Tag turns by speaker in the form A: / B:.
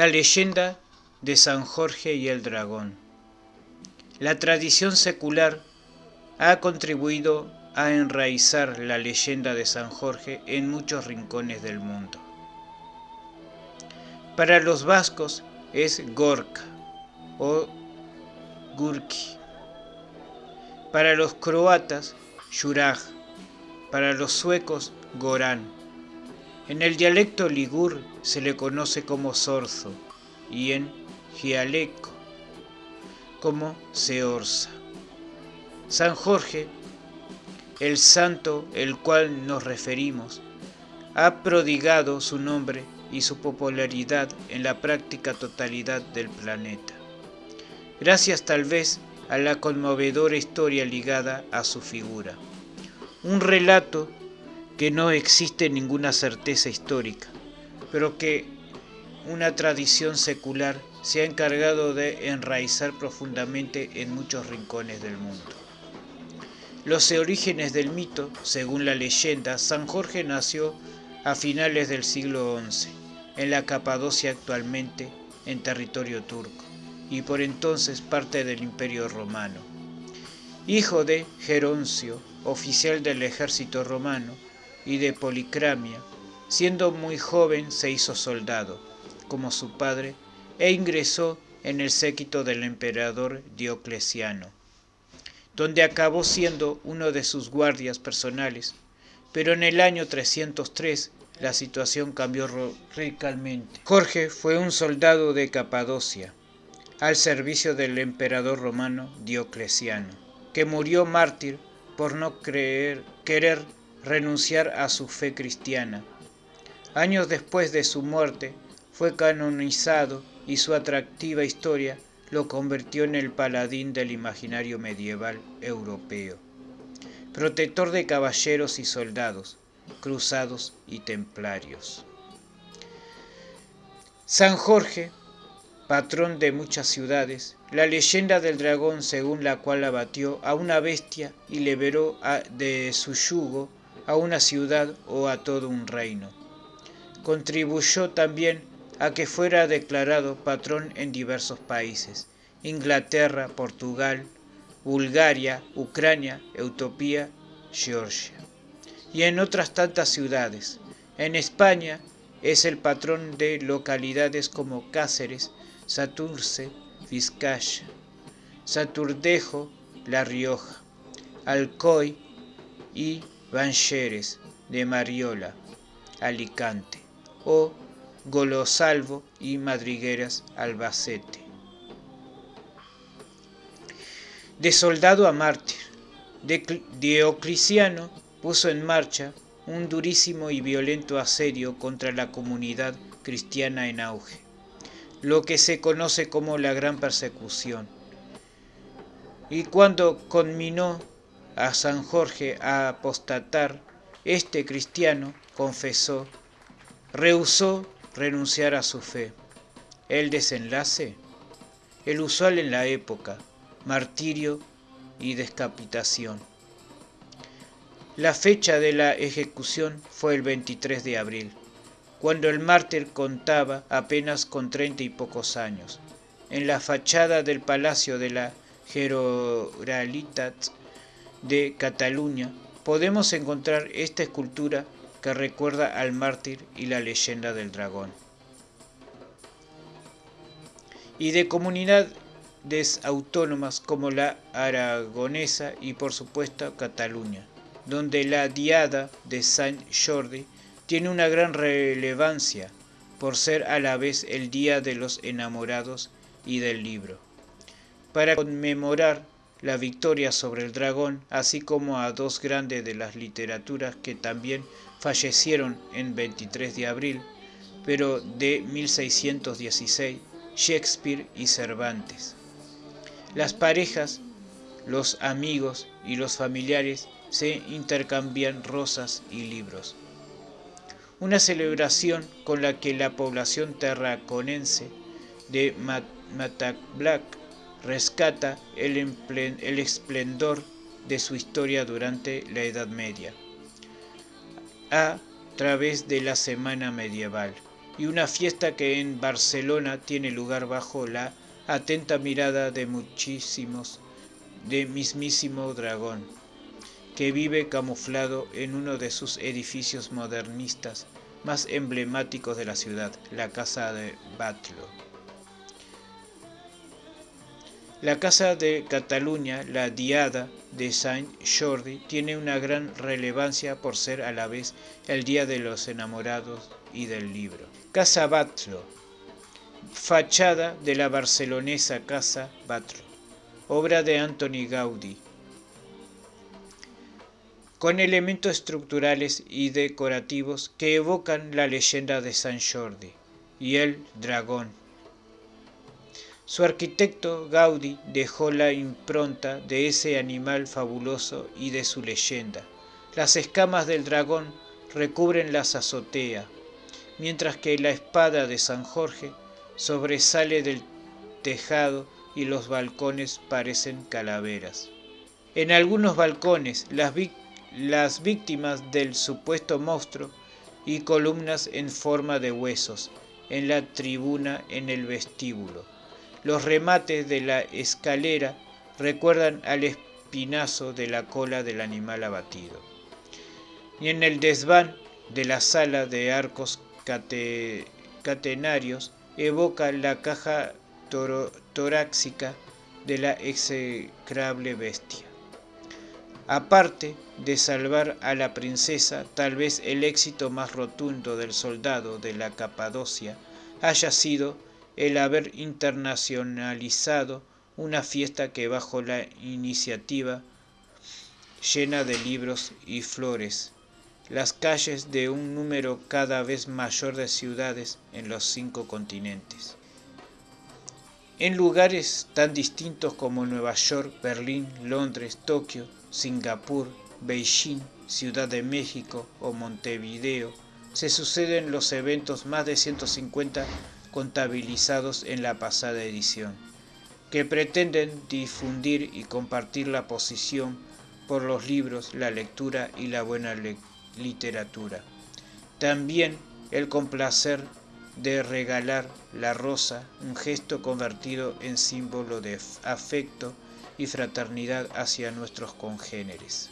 A: La leyenda de San Jorge y el dragón. La tradición secular ha contribuido a enraizar la leyenda de San Jorge en muchos rincones del mundo. Para los vascos es Gorka o Gurki. Para los croatas, Juraj. Para los suecos, Gorán. En el dialecto ligur se le conoce como Sorzo y en Gialeco como Seorza. San Jorge, el santo el cual nos referimos, ha prodigado su nombre y su popularidad en la práctica totalidad del planeta, gracias tal vez a la conmovedora historia ligada a su figura. Un relato que no existe ninguna certeza histórica, pero que una tradición secular se ha encargado de enraizar profundamente en muchos rincones del mundo. Los orígenes del mito, según la leyenda, San Jorge nació a finales del siglo XI, en la Capadocia actualmente en territorio turco, y por entonces parte del Imperio Romano. Hijo de Geroncio, oficial del ejército romano, y de Policramia, siendo muy joven se hizo soldado, como su padre, e ingresó en el séquito del emperador Diocleciano, donde acabó siendo uno de sus guardias personales, pero en el año 303 la situación cambió radicalmente. Jorge fue un soldado de Capadocia, al servicio del emperador romano Diocleciano, que murió mártir por no creer, querer renunciar a su fe cristiana. Años después de su muerte, fue canonizado y su atractiva historia lo convirtió en el paladín del imaginario medieval europeo, protector de caballeros y soldados, cruzados y templarios. San Jorge, patrón de muchas ciudades, la leyenda del dragón según la cual abatió a una bestia y liberó de su yugo a una ciudad o a todo un reino. Contribuyó también a que fuera declarado patrón en diversos países, Inglaterra, Portugal, Bulgaria, Ucrania, Utopía, Georgia, y en otras tantas ciudades. En España es el patrón de localidades como Cáceres, Saturce, Vizcaya, Saturdejo, La Rioja, Alcoy y Bancheres de Mariola, Alicante, o Golosalvo y Madrigueras Albacete. De soldado a mártir, Diocleciano puso en marcha un durísimo y violento asedio contra la comunidad cristiana en auge, lo que se conoce como la Gran Persecución. Y cuando conminó a San Jorge a apostatar, este cristiano confesó, rehusó renunciar a su fe. El desenlace, el usual en la época, martirio y descapitación. La fecha de la ejecución fue el 23 de abril, cuando el mártir contaba apenas con treinta y pocos años. En la fachada del Palacio de la Generalitat de Cataluña podemos encontrar esta escultura que recuerda al mártir y la leyenda del dragón. Y de comunidades autónomas como la aragonesa y por supuesto Cataluña, donde la diada de Saint Jordi tiene una gran relevancia por ser a la vez el día de los enamorados y del libro. Para conmemorar la victoria sobre el dragón, así como a dos grandes de las literaturas que también fallecieron en 23 de abril, pero de 1616, Shakespeare y Cervantes. Las parejas, los amigos y los familiares se intercambian rosas y libros. Una celebración con la que la población terraconense de Matacblac rescata el, esplendor de su historia durante la Edad Media a través de la semana medieval y una fiesta que en Barcelona tiene lugar bajo la atenta mirada de muchísimos, de mismísimo dragón, que vive camuflado en uno de sus edificios modernistas más emblemáticos de la ciudad, la Casa de Batlo. La Casa de Cataluña, la Diada de Saint Jordi, tiene una gran relevancia por ser a la vez el Día de los Enamorados y del Libro. Casa Batlo, fachada de la barcelonesa Casa Batlo, obra de Antoni Gaudí, con elementos estructurales y decorativos que evocan la leyenda de San Jordi y el dragón su arquitecto Gaudí dejó la impronta de ese animal fabuloso y de su leyenda. Las escamas del dragón recubren las azotea, mientras que la espada de San Jorge sobresale del tejado y los balcones parecen calaveras. En algunos balcones las, las víctimas del supuesto monstruo y columnas en forma de huesos en la tribuna en el vestíbulo. Los remates de la escalera recuerdan al espinazo de la cola del animal abatido. Y en el desván de la sala de arcos catenarios evoca la caja torácica de la execrable bestia. Aparte de salvar a la princesa, tal vez el éxito más rotundo del soldado de la Capadocia haya sido el haber internacionalizado una fiesta que bajo la iniciativa llena de libros y flores las calles de un número cada vez mayor de ciudades en los cinco continentes. En lugares tan distintos como Nueva York, Berlín, Londres, Tokio, Singapur, Beijing, Ciudad de México o Montevideo, se suceden los eventos más de 150 contabilizados en la pasada edición, que pretenden difundir y compartir la posición por los libros, la lectura y la buena literatura. También el complacer de regalar la rosa, un gesto convertido en símbolo de afecto y fraternidad hacia nuestros congéneres.